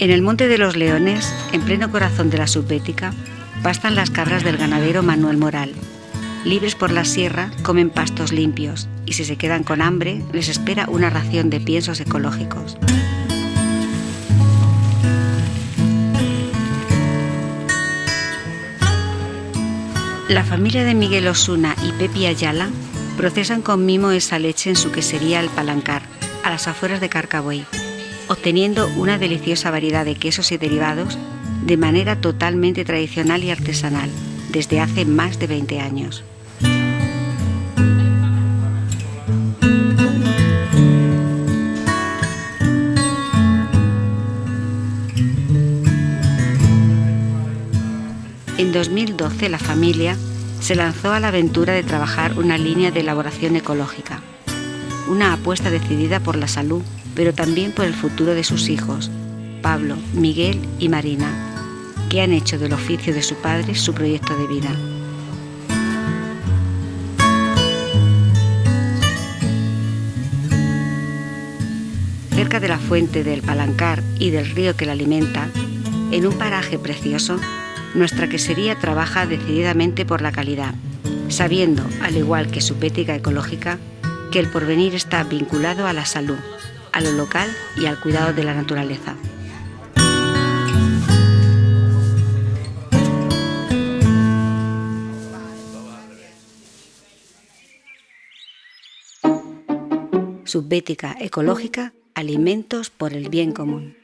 En el Monte de los Leones, en pleno corazón de la subbética, pastan las cabras del ganadero Manuel Moral. Libres por la sierra, comen pastos limpios y si se quedan con hambre, les espera una ración de piensos ecológicos. La familia de Miguel Osuna y Pepi Ayala procesan con mimo esa leche en su quesería El Palancar, a las afueras de Carcabuey, obteniendo una deliciosa variedad de quesos y derivados de manera totalmente tradicional y artesanal, desde hace más de 20 años. En 2012 la familia se lanzó a la aventura de trabajar una línea de elaboración ecológica, una apuesta decidida por la salud, pero también por el futuro de sus hijos, Pablo, Miguel y Marina, que han hecho del oficio de su padre su proyecto de vida. Cerca de la fuente del Palancar y del río que la alimenta, en un paraje precioso, nuestra quesería trabaja decididamente por la calidad, sabiendo, al igual que su pética ecológica, que el porvenir está vinculado a la salud, a lo local y al cuidado de la naturaleza. Subbética ecológica, alimentos por el bien común.